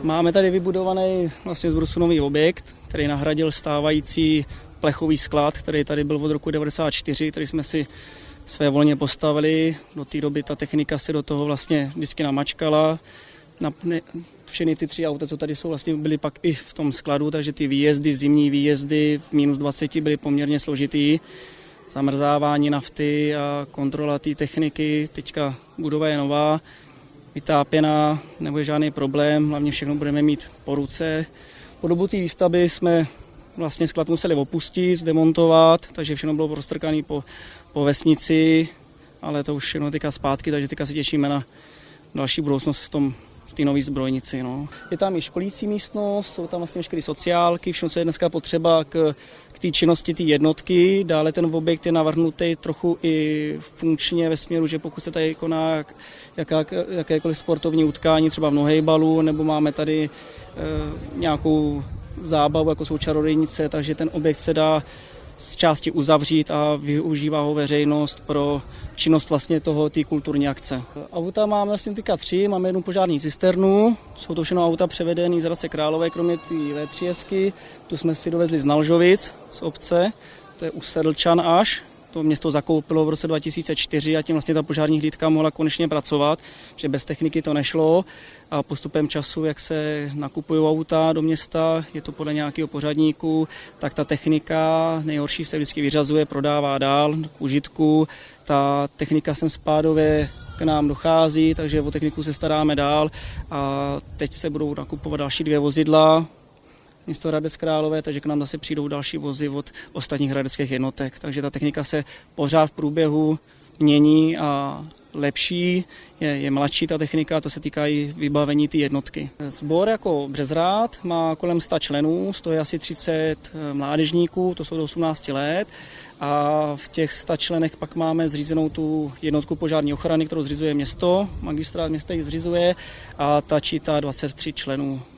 Máme tady vybudovaný vlastně z brusu nový objekt, který nahradil stávající plechový sklad, který tady byl od roku 94, který jsme si své volně postavili. Do té doby ta technika se do toho vlastně vždycky namačkala. Na, ne, všechny ty tři auta, co tady jsou, vlastně byly pak i v tom skladu, takže ty výjezdy, zimní výjezdy v minus 20 byly poměrně složitý. Zamrzávání nafty a kontrola té techniky, teďka budova je nová, vytápěná, nebude žádný problém, hlavně všechno budeme mít po ruce. Po dobu té výstavby jsme vlastně sklad museli opustit, zdemontovat, takže všechno bylo roztrkané po, po vesnici, ale to už všechno teďka zpátky, takže teďka se těšíme na další budoucnost v tom té nové zbrojnici. No. Je tam i školící místnost, jsou tam vlastně veškeré sociálky, všechno, co je dneska potřeba k, k té činnosti té jednotky. Dále ten objekt je navrhnutý trochu i funkčně ve směru, že pokud se tady koná jaká, jakékoliv sportovní utkání, třeba v nohejbalu, nebo máme tady e, nějakou zábavu, jako jsou čarodějnice, takže ten objekt se dá z části uzavřít a využívá ho veřejnost pro činnost vlastně toho, té kulturní akce. Auta máme vlastně teďka tři, máme jednu požární cisternu, jsou to všechno auta převedené z Hradce Králové, kromě té V3 tu jsme si dovezli z Nalžovic, z obce, to je u Sedlčan až, to město zakoupilo v roce 2004 a tím vlastně ta požární hlídka mohla konečně pracovat, že bez techniky to nešlo. A postupem času, jak se nakupují auta do města, je to podle nějakého pořadníku, tak ta technika nejhorší se vždycky vyřazuje, prodává dál k užitku. Ta technika sem spádově k nám dochází, takže o techniku se staráme dál. A teď se budou nakupovat další dvě vozidla, město Hradec Králové, takže k nám zase přijdou další vozy od ostatních hradeckých jednotek. Takže ta technika se pořád v průběhu mění a lepší, je, je mladší ta technika, to se týká i vybavení té jednotky. Sbor jako Březrád má kolem 100 členů, stojí asi 30 mládežníků, to jsou do 18 let a v těch 100 členech pak máme zřízenou tu jednotku požární ochrany, kterou zřizuje město, magistrát města ji zřizuje a ta čítá 23 členů.